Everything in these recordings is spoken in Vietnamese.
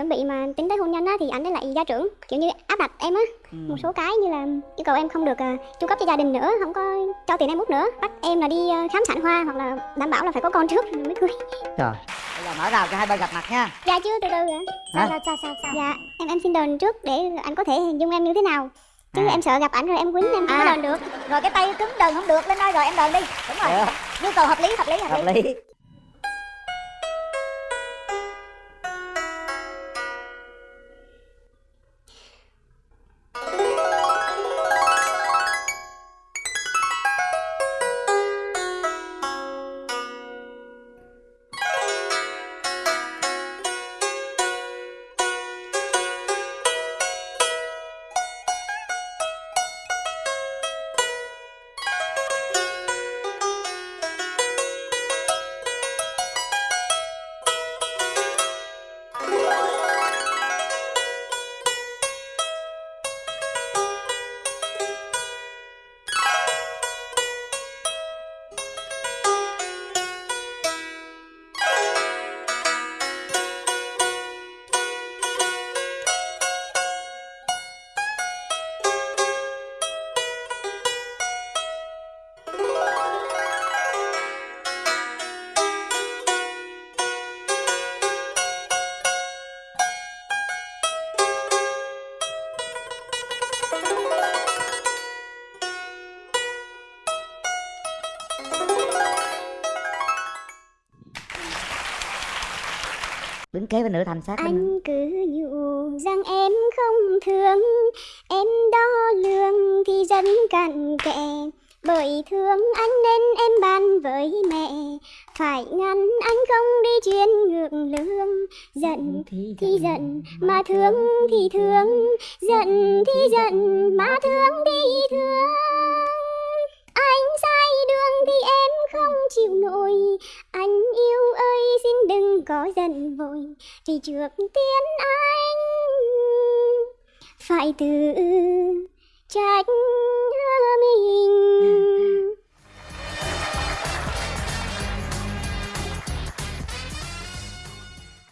chuẩn bị mà tính tới hôn nhân á thì anh ấy lại gia trưởng kiểu như áp đặt em á. Ừ. một số cái như là yêu cầu em không được uh, chu cấp cho gia đình nữa không có cho tiền em út nữa. Bắt em là đi ờ, khám sản khoa hoặc là đảm bảo là phải có con trước mới cưới. Trời. Bây giờ mở rào cho hai bên gặp mặt nha. Dạ chưa từ từ ạ. Hả? sao sao sao? Sao dạ em em xin đền trước để anh có thể hình dung em như thế nào. Chứ À. em sợ gặp ảnh rồi em quýnh em không À. có đền được. Rồi cái tay cứng đờn không được lên đây rồi em đờn đi. Đúng rồi. Được. Nhu cầu hợp lý hợp lý hợp, hợp lý lý kế bên nữ thành sát anh cứ nhủ rằng em không thương em đo lường thì rất cặn kẽ. Bởi thương anh nên em bàn với mẹ phải ngăn anh không đi chuyên ngược lương. Giận thì giận mà thương thì thương. Giận thì giận mà thương thì thương anh sai đường thì em không chịu nổi anh yêu ơi xin đừng có giận vội vì trước tiên anh phải tự trách mình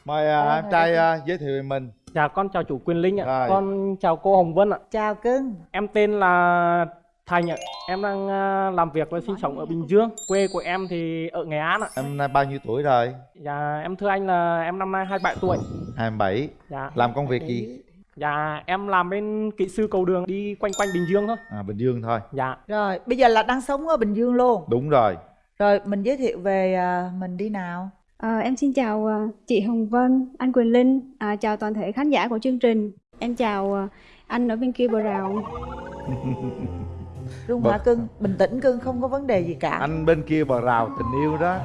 mời à, em trai à, giới thiệu về mình Dạ con chào chủ Quyền Linh ạ. Rồi. Con chào cô Hồng Vân ạ. chào cưng Em tên là Thành ạ. Em đang à, làm việc và sinh sống ở Bình Dương. Quê của em thì ở Nghệ An ạ. em nay bao nhiêu tuổi rồi Dạ em thưa anh là em năm nay 27 tuổi. 27 Dạ. làm công việc gì Dạ em làm bên kỹ sư cầu đường đi quanh quanh Bình Dương thôi. à bình dương thôi Dạ. rồi bây giờ là đang sống ở bình dương luôn đúng rồi rồi mình giới thiệu về à, mình đi nào À, em xin chào à, chị Hồng Vân, anh Quỳnh Linh, à, chào toàn thể khán giả của chương trình. Em chào anh ở bên kia bờ rào. Rung Vâng. hả cưng bình tĩnh cưng không có vấn đề gì cả anh bên kia bờ rào tình yêu đó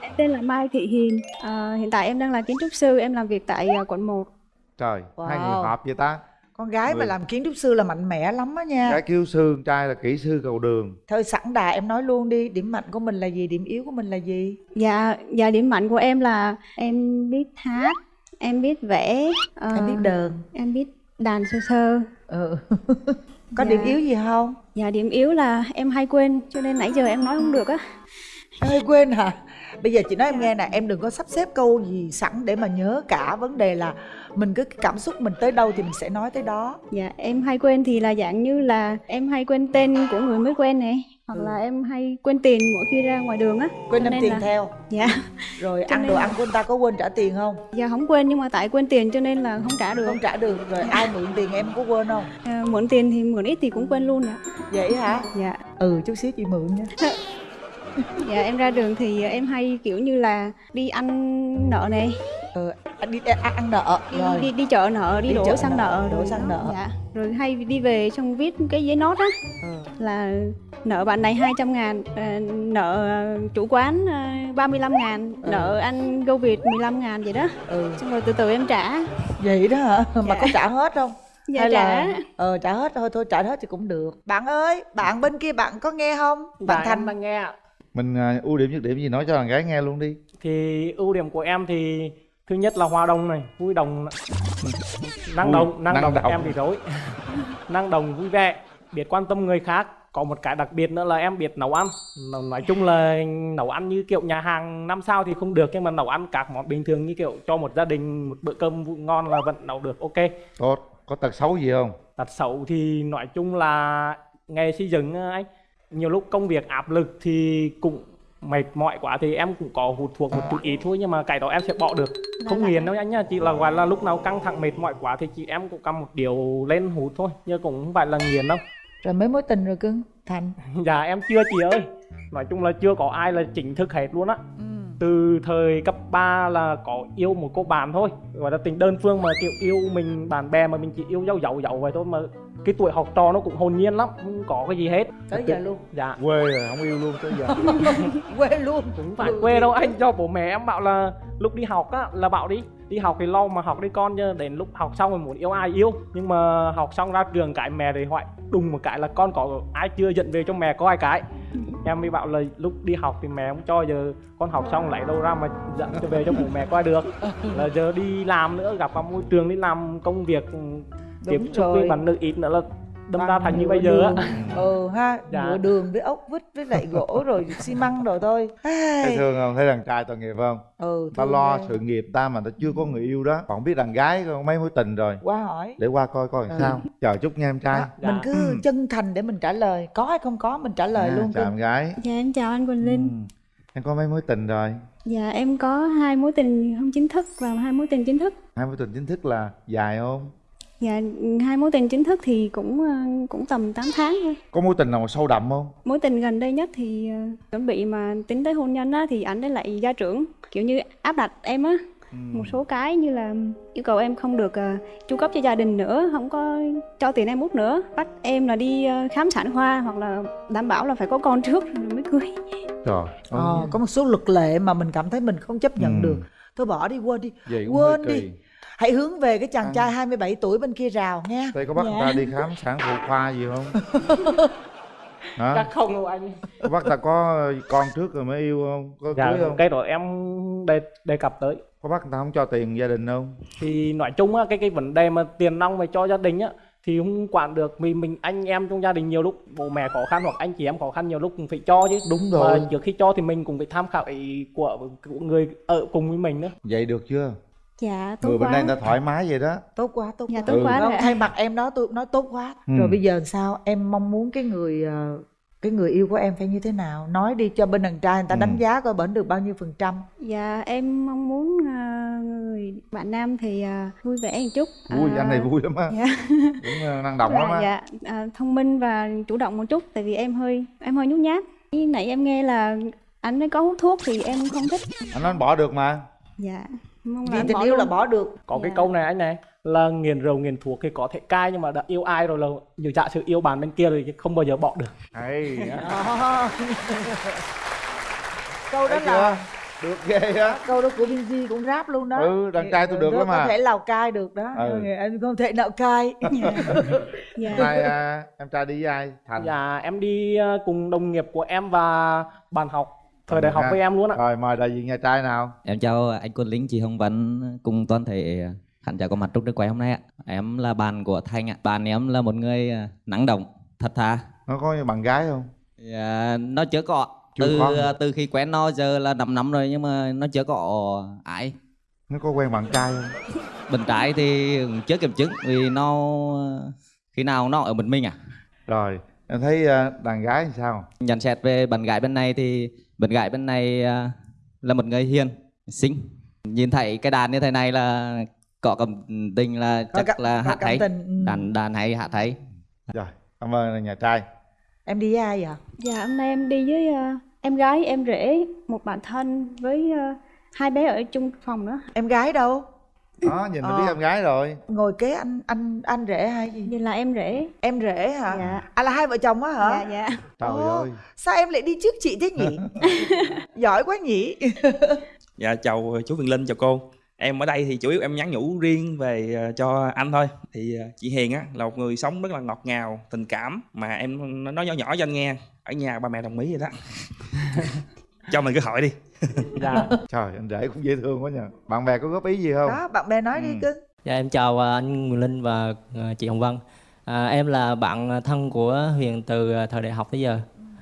Em tên là Mai Thị Hiền. À, hiện tại em đang là kiến trúc sư, em làm việc tại à, quận 1. trời hai người Wow. hợp vậy ta con gái mà Người- làm kiến trúc sư là mạnh mẽ lắm á nha cái kêu sư con trai là kỹ sư cầu đường thôi sẵn đà em nói luôn đi điểm mạnh của mình là gì điểm yếu của mình là gì Dạ, dạ điểm mạnh của em là em biết hát, em biết vẽ, à, em biết đờn em biết đàn sơ sơ. ừ. có Dạ. điểm yếu gì không Dạ điểm yếu là em hay quên, cho nên nãy giờ em nói không được á. em hơi quên hả bây giờ chị nói em nghe nè em đừng có sắp xếp câu gì sẵn để mà nhớ cả vấn đề là mình cứ cảm xúc mình tới đâu thì mình sẽ nói tới đó Dạ em hay quên thì là dạng như là em hay quên tên của người mới quen này hoặc Ừ. là em hay quên tiền mỗi khi ra ngoài đường á. Quên đem tiền là- theo. Dạ. Rồi Cho ăn đồ là- ăn của người ta có quên trả tiền không? Dạ không quên nhưng mà tại quên tiền cho nên là không trả được. Không trả được. Rồi ai mượn tiền em có quên không? À, mượn tiền thì mượn ít thì cũng quên luôn ạ. Vậy hả? Dạ. Ừ chút xíu chị mượn nha. Dạ em ra đường thì em hay kiểu như là đi ăn nợ này ừ đi ăn, ăn nợ. Đi, rồi. đi đi chợ nợ đi, Đi đổ xăng nợ, nợ. đổ rồi xăng nợ. dạ. Rồi hay đi về xong viết cái giấy nốt á. Ừ. là nợ bạn này 200 ngàn à, nợ chủ quán à, 35 ngàn Ừ. nợ anh Go Việt 15 ngàn vậy đó. Ừ. Xong rồi từ từ em trả. Vậy đó hả? Mà Dạ. có trả hết không? Dạ hay trả. Là ờ trả hết thôi thôi trả hết thì cũng được. Bạn ơi bạn bên kia bạn có nghe không? Bạn Dạ thành. đang nghe mình à, ưu điểm nhược điểm gì nói cho thằng gái nghe luôn đi. Thì ưu điểm của em thì thứ nhất là hòa đồng này, vui đồng. Năng động, năng, động, em thì rối. năng động vui vẻ, biết quan tâm người khác, có một cái đặc biệt nữa là em biết nấu ăn. Nói- chung là nấu ăn như kiểu nhà hàng năm sao thì không được nhưng mà nấu ăn các món bình thường như kiểu cho một gia đình một bữa cơm ngon là vẫn nấu được ok. Tốt có tật xấu gì không? Tật xấu thì nói chung là nghề xây dựng anh nhiều lúc công việc áp lực thì cũng mệt mỏi quá thì em cũng có hút thuốc một chút ít thôi nhưng mà cái đó em sẽ bỏ được. Không nghiền đâu anh nhá chỉ là gọi là lúc nào căng thẳng mệt mỏi quá thì chị em cũng cầm một điều lên hút thôi nhưng cũng không phải là nghiền đâu. Rồi mấy mối tình rồi cưng thành. Dạ em chưa chị ơi. Nói chung là chưa có ai là chính thức hết luôn á. Ừ. từ thời cấp 3 là có yêu một cô bạn thôi. Gọi là tình đơn phương mà kiểu yêu mình bạn bè mà mình chỉ yêu dấu dấu dấu vậy thôi mà cái tuổi học trò nó cũng hồn nhiên lắm không có cái gì hết. Tới giờ luôn. Dạ. Quê rồi không yêu luôn tới giờ. Quê luôn. Cũng phải quê đâu anh cho bố mẹ em bảo là lúc đi học á là bảo đi đi học thì lo mà học đi con chứ đến lúc học xong rồi muốn yêu ai yêu. Nhưng mà học xong ra trường cái mẹ thì hỏi đùng một cái là con có ai chưa dẫn về cho mẹ coi cái em mới bảo là lúc đi học thì mẹ không cho giờ con học xong lấy đâu ra mà dẫn cho về cho bố mẹ coi được. Là giờ đi làm nữa gặp vào môi trường đi làm công việc tiếp xúc với bạn nữ ít nữa là đâm ra thành như bây giờ á ừ ha Dạ. nửa đường với ốc vít với lại gỗ rồi xi măng rồi thôi thấy thương không thấy đàn trai tội nghiệp không ừ ta lo ghê. sự nghiệp ta mà ta chưa có người yêu đó còn biết đàn gái có mấy mối tình rồi qua hỏi để qua coi coi làm Ừ. sao chờ chút nha em trai Đó, Dạ. mình cứ Ừ. chân thành để mình trả lời có hay không có mình trả lời Nha, luôn chào em gái Dạ em chào anh Quỳnh Linh. Ừ. em có mấy mối tình rồi Dạ em có hai mối tình không chính thức và hai mối tình chính thức. hai mối tình chính thức là dài không Dạ hai mối tình chính thức thì cũng ờ, cũng tầm 8 tháng thôi. có mối tình nào mà sâu đậm không Mối tình gần đây nhất thì ờ, chuẩn bị mà tính tới hôn nhân á thì ảnh ấy lại gia trưởng kiểu như áp đặt em á Ừ. một số cái như là yêu cầu em không được ờ, chu cấp cho gia đình nữa, không có cho tiền em út nữa, bắt em là đi ờ, khám sản khoa hoặc là đảm bảo là phải có con trước rồi mới cưới. trời ờ, có một số luật lệ mà mình cảm thấy mình không chấp nhận Ừ. được thôi bỏ đi quên đi vậy quên đi kỳ hãy hướng về cái chàng À. trai 27 tuổi bên kia rào nha. Đây có bắt Dạ. người ta đi khám sản phụ khoa gì không? Hả? Chắc không đâu anh. Có bắt ta có con trước rồi mới yêu không? Có dạ cưới không? cái đó em đề, đề cập tới. Có bắt người ta không cho tiền gia đình không? Thì nói chung á cái cái vấn đề mà tiền nong về cho gia đình á thì không quản được vì mình anh em trong gia đình nhiều lúc bố mẹ khó khăn hoặc anh chị em khó khăn nhiều lúc cũng phải cho chứ. Đúng mà rồi. trước khi cho thì mình cũng phải tham khảo ý của, của người ở cùng với mình nữa vậy được chưa Dạ tốt người bên quá. đây người ta thoải mái vậy đó tốt quá tốt Dạ quá tốt Ừ. quá thay mặt em đó tôi nói tốt quá Ừ. rồi bây giờ sao em mong muốn cái người ờ, cái người yêu của em phải như thế nào nói đi cho bên đàn trai người ta Ừ. đánh giá coi bển được bao nhiêu phần trăm Dạ em mong muốn à, người bạn nam thì à, vui vẻ một chút. vui À, anh này vui lắm á Dạ. cũng năng động lắm Dạ, á dạ à, thông minh và chủ động một chút tại vì em hơi em hơi nhút nhát. Nãy em nghe là anh ấy có hút thuốc thì em không thích. anh nói anh bỏ được mà Dạ. Mong là vì tình yêu là luôn. bỏ được có cái Dạ. câu này anh này là nghiền rượu nghiền thuốc thì có thể cai nhưng mà đã yêu ai rồi là như giả sử yêu bạn bên kia thì không bao giờ bỏ được Đó. câu đó là được ghê á câu đó của Binz cũng rap luôn đó Ừ, đàn trai tôi được Đó lắm có à. thể lào cai được đó Ừ. em không thể nào cai Dạ. nay à, em trai đi với ai thành dạ em đi ờ, cùng đồng nghiệp của em và bạn học thời đại học ha. với em luôn ạ rồi mời đại diện nhà trai nào Em chào anh Quân Lính, chị Hồng Vân cùng toàn thể khán giả có mặt trong trường quay hôm nay ạ. Em là bạn của Thanh ạ. Bạn em là một người à, năng động, thật thà. nó có bạn gái không Dạ, nó chưa có. Chưa từ có. từ khi quen nó giờ là 5 năm rồi nhưng mà nó chưa có ai. nó có quen bạn trai không Bên trái thì chưa kiểm chứng vì nó khi nào nó ở một mình à. rồi em thấy à, đàn gái thì sao Nhận xét về bạn gái bên này thì bạn gái bên này à, là một người hiền, xinh. Nhìn thấy cái đàn như thế này là có cảm tình là Có chắc cảm- là cảm hay. tình, ừ. Đàn đàn hay hát hay. rồi cảm ơn nhà trai em đi với ai vậy Dạ hôm nay em đi với à, em gái, em rể, một bạn thân với à, hai bé ở chung phòng nữa. em gái đâu đó nhìn là biết Ờ. em gái rồi ngồi kế anh anh anh rể hay gì Vậy là em rể. em rể hả Dạ. à là hai vợ chồng á hả Dạ dạ. trời Ồ. ơi sao em lại đi trước chị thế nhỉ giỏi quá nhỉ Dạ chào chú Quyền Linh, chào cô. Em ở đây thì chủ yếu em nhắn nhủ riêng về ờ, cho anh thôi. Thì ờ, chị Hiền á là một người sống rất là ngọt ngào, tình cảm mà em nói nhỏ nhỏ cho anh nghe. Ở nhà ba mẹ đồng ý rồi đó. cho mình cơ hội đi. dạ trời anh rể cũng dễ thương quá nhờ bạn bè có góp ý gì không đó bạn bè nói đi Ừ. cưng Dạ em chào à, anh Nguyễn Linh và à, chị Hồng Vân. À, em là bạn thân của Huyền từ à, thời đại học tới giờ.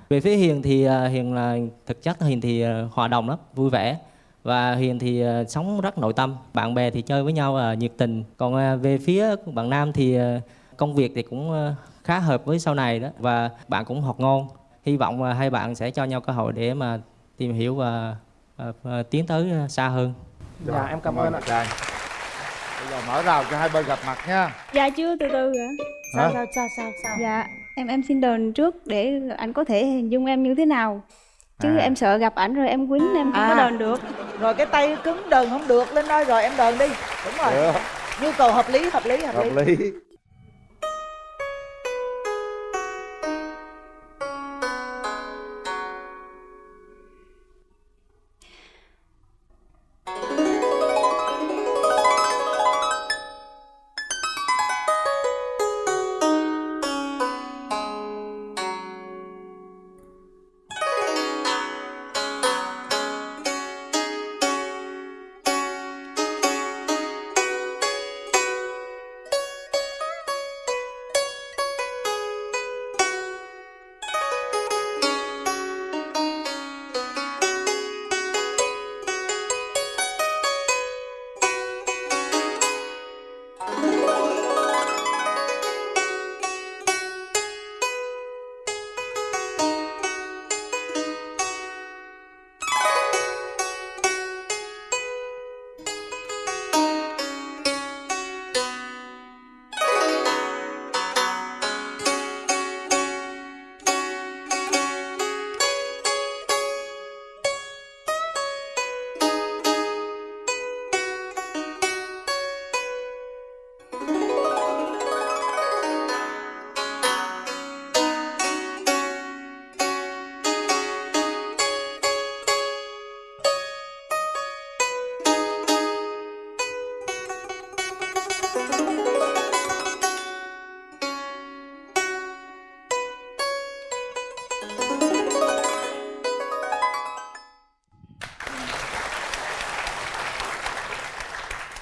Về phía Hiền thì Hiền là thực chất Hiền thì hòa đồng lắm, vui vẻ và Hiền thì sống rất nội tâm. Bạn bè thì chơi với nhau à, nhiệt tình. Còn về phía bạn Nam thì công việc thì cũng khá hợp với sau này đó và bạn cũng học ngon. Hy vọng hai bạn sẽ cho nhau cơ hội để mà tìm hiểu và tiến tới à, xa hơn. Dạ, em cảm ơn ạ. trai bây giờ mở rào cho hai bên gặp mặt nha Dạ chưa từ từ ạ. sao Hả? sao sao sao sao Dạ em em xin đờn trước để anh có thể hình dung em như thế nào. Chứ À. em sợ gặp ảnh rồi em quýnh em không À. có đờn được. rồi cái tay cứng đờn không được lên đây rồi em đờn đi đúng rồi Được, nhu cầu hợp lý hợp lý hợp, lý hợp lý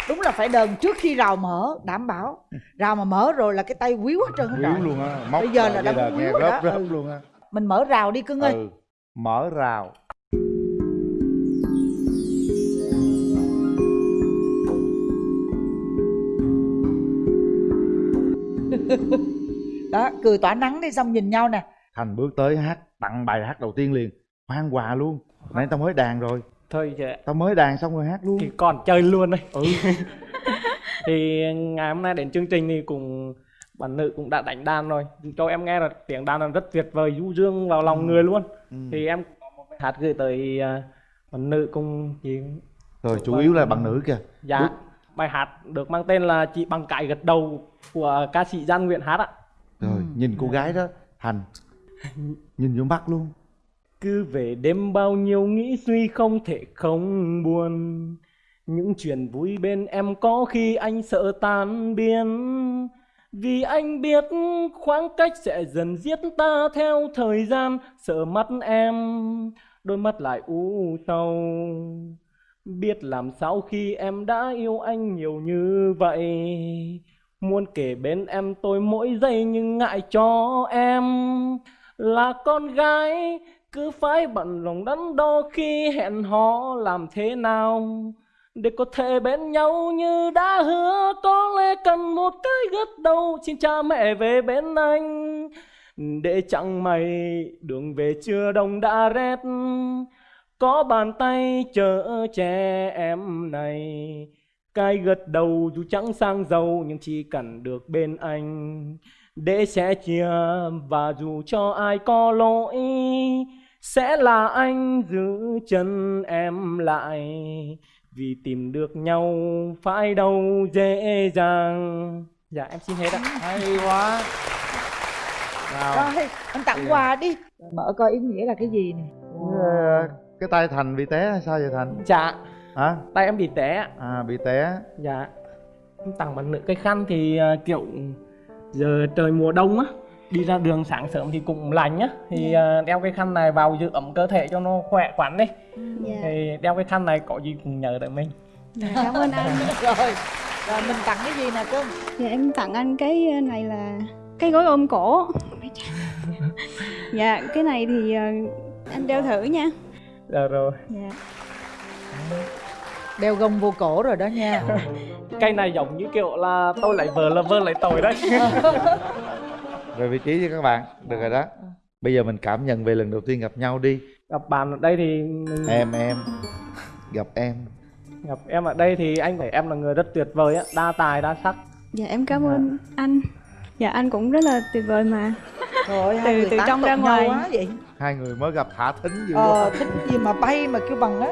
đúng là phải đờn trước khi rào mở đảm bảo. Rào mà mở rồi là cái tay quýu hết trơn hết Quýu luôn á móc Bây giờ là đã nghe quýu rồi đó. Ừ. luôn á. Mình mở rào đi cưng ơi. Ừ mở rào. Đó cười tỏa nắng đi xong nhìn nhau nè. Thành bước tới hát tặng bài hát đầu tiên liền. Khoan quà luôn nãy tao mới đàn rồi Thôi chị tao mới đàn xong rồi hát luôn thì còn chơi luôn đây. Ừ. thì ngày hôm nay đến chương trình thì cùng bạn nữ cũng đã đánh đàn rồi cho em nghe là tiếng đàn là rất tuyệt vời du dương vào lòng người luôn Ừ. thì em có một bài hát gửi tới à, bạn nữ cùng chị rồi chủ yếu là bằng nữ kìa dạ Đức. bài hát được mang tên là chị bằng cái gật đầu của ca sĩ Giang Nguyện hát ạ rồi nhìn cô gái đó thành nhìn vô mắt luôn cứ về đêm bao nhiêu nghĩ suy không thể không buồn. Những chuyện vui bên em có khi anh sợ tan biến. Vì anh biết khoảng cách sẽ dần giết ta theo thời gian. Sợ mắt em, đôi mắt lại u sầu. Biết làm sao khi em đã yêu anh nhiều như vậy. Muốn kể bên em tôi mỗi giây nhưng ngại cho em. Là con gái cứ phải bận lòng đắn đo khi hẹn hò làm thế nào. Để có thể bên nhau như đã hứa, có lẽ cần một cái gật đầu, xin cha mẹ về bên anh. Để chẳng mày đường về chưa đông đã rét, có bàn tay chở che em này. Cái gật đầu dù chẳng sang giàu, nhưng chỉ cần được bên anh. Để sẽ chia và dù cho ai có lỗi sẽ là anh giữ chân em lại vì tìm được nhau phải đâu dễ dàng. Dạ em xin hết ạ. Hay quá. Nào. Rồi anh tặng quà đi. Mở coi ý nghĩa là cái gì nè. Ờ, cái tay thành bị té hay sao vậy thành? Dạ. Hả? Tay em bị té à bị té. Dạ. Em tặng bạn nữ cái khăn thì à, kiểu giờ trời mùa đông á đi ra đường sáng sớm thì cũng lạnh á thì à, đeo cái khăn này vào giữ ấm cơ thể cho nó khỏe khoắn đi. Dạ. thì đeo cái khăn này có gì cũng nhờ tới mình. Dạ, cảm ơn anh. rồi rồi mình tặng cái gì nè cưng Dạ em tặng anh cái này là cái gối ôm cổ. Dạ cái này thì ờ, anh đeo thử nha. Dạ rồi. Dạ. Đeo gông vô cổ rồi đó nha. Cây này giống như kiểu là tôi lấy vợ là vợ lấy tôi đấy Về vị trí đi các bạn. Được rồi đó. Bây giờ mình cảm nhận về lần đầu tiên gặp nhau đi. Gặp bạn ở đây thì Em em. Gặp em. Gặp em ở đây thì anh thấy em là người rất tuyệt vời á. Đa tài, đa sắc. Dạ em cảm ơn anh. Dạ anh cũng rất là tuyệt vời mà. Thôi Từ- từ trong ra ngoài. quá vậy. Hai người mới gặp thả thính dữ Ờ quá. thích gì mà bay mà kêu bằng á.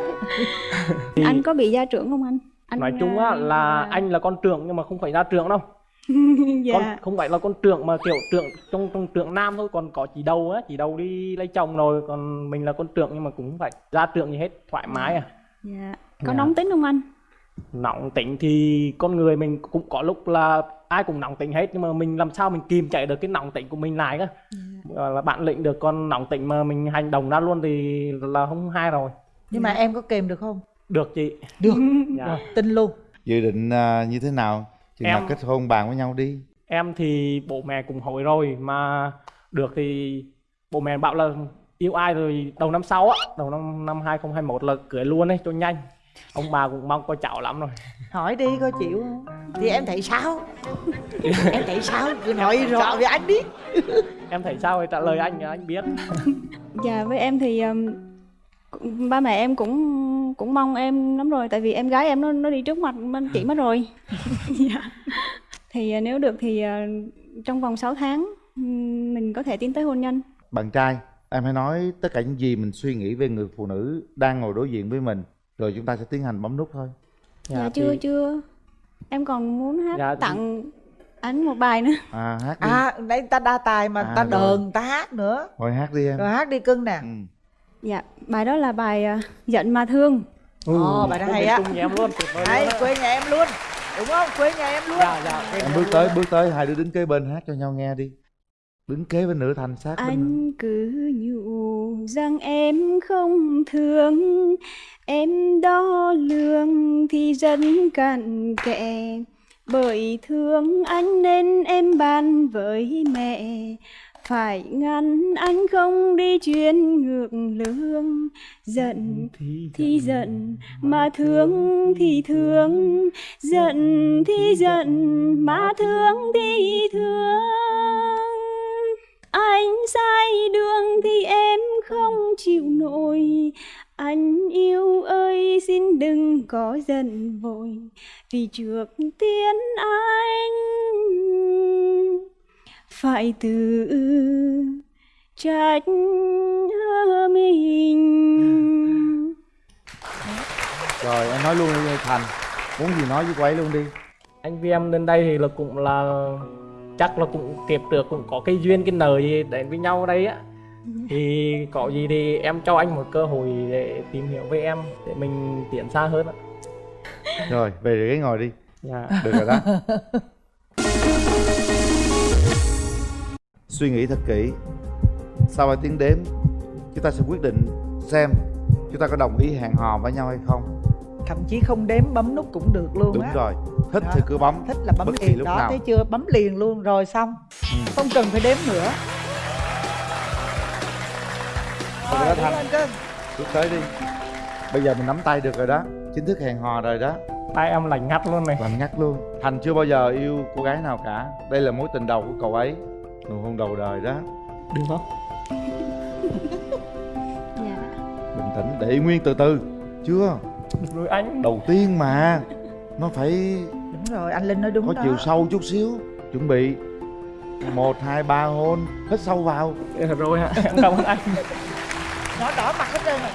Thì anh có bị gia trưởng không anh? Anh Nói chung á ờ, là anh là con trưởng nhưng mà không phải ra trưởng đâu dạ. Con không phải là con trưởng mà kiểu trưởng trong trong trưởng nam thôi còn có chị đầu á chị đầu đi lấy chồng rồi còn mình là con trưởng nhưng mà cũng phải ra trưởng gì hết thoải mái à. Dạ. Có Dạ. nóng tính không anh? Nóng tính thì con người mình cũng có lúc là ai cũng nóng tính hết nhưng mà mình làm sao mình kìm chạy được cái nóng tính của mình lại cơ Gọi là bạn lĩnh được con nóng tính mà mình hành động ra luôn thì là không hay rồi. Nhưng mà em có kèm được không? Được chị. Được. Dạ. tin luôn. Dự định à, như thế nào Nào Em- kết hôn bàn với nhau đi. Em thì bố mẹ cũng hỏi rồi mà được thì bố mẹ bảo là yêu ai rồi đầu năm sau á đầu năm năm 2021 là cưới luôn ấy cho nhanh. Ông bà cũng mong có cháu lắm rồi. Hỏi đi coi chịu không? Thì em thấy sao? Em thấy sao? Cứ nói rõ với anh đi. Em thấy sao thì trả lời anh anh biết. Dạ với em thì um, ba mẹ em cũng cũng mong em lắm rồi tại vì em gái em nó nó đi trước mặt bên chị mất rồi. Dạ. thì à, nếu được thì à, trong vòng 6 tháng mình có thể tiến tới hôn nhân. Bạn trai Em hãy nói tất cả những gì mình suy nghĩ về người phụ nữ Đang ngồi đối diện với mình Rồi chúng ta sẽ tiến hành bấm nút thôi. Dạ, chưa thì- chưa. Em còn muốn hát Dạ, thì- tặng anh một bài nữa. À hát đi. À đây ta đa tài mà À, ta rồi. đờn ta hát nữa. Thôi hát đi em. Rồi hát đi cưng nè. Ừ. dạ bài đó là bài à, giận mà thương. Ồ, bài đó hay á. chung nhà em luôn tuyệt vời á. quê nhà em luôn. Đúng không? Quê nhà em luôn. Dạ dạ Em em bước tới bước tới Hai đứa đứng kế bên hát cho nhau nghe đi. Đứng kế bên nửa thành sát bên. Anh cứ nhủ rằng em không thương. Em đo lường thì dân cặn kẽ. Bởi thương anh nên em bàn với mẹ Phải ngăn anh không đi chuyến ngược lương. Giận thì giận mà thương thì thương. Giận thì giận mà thương thì thương. Anh sai đường thì em không chịu nổi. Anh yêu ơi xin đừng có giận vội. Vì trước tiên anh Phải tự trách mình. Rồi em nói luôn đi Thành. Muốn gì nói với cô ấy luôn đi. Anh với em lên đây thì là cũng là chắc là cũng kiếp được cũng có cái duyên cái nợ gì đến với nhau đây á. Thì có gì thì em cho anh một cơ hội để tìm hiểu với em để mình tiến xa hơn á. Rồi về ghế ngồi đi. Dạ. Được rồi đó Suy nghĩ thật kỹ. Sau 3 tiếng đếm Chúng ta sẽ quyết định xem Chúng ta có đồng ý hẹn hò với nhau hay không. Thậm chí không đếm bấm nút cũng được luôn Đúng á. rồi Thích Đó. thì cứ bấm thích là bấm Bất kỳ liền. lúc đó nào. thấy chưa? Bấm liền luôn rồi xong. Ừ. không cần phải đếm nữa. Rồi Rồi, Thành đứng lên cưng. Bước tới đi. Bây giờ mình nắm tay được rồi đó. Chính thức hẹn hò rồi đó. Tay em lạnh ngắt luôn này. Lạnh ngắt luôn. Thành chưa bao giờ yêu cô gái nào cả. Đây là mối tình đầu của cậu ấy Nụ hôn đầu đời đó. Được không? Dạ. Bình tĩnh để nguyên từ từ Chưa? Được rồi anh. Đầu tiên mà Nó phải đúng rồi anh linh nói đúng có đó. chiều sâu chút xíu. Chuẩn bị. Một hai ba hôn. Hít sâu vào. Được rồi hả? Cảm ơn anh. Nó đỏ mặt hết trơn rồi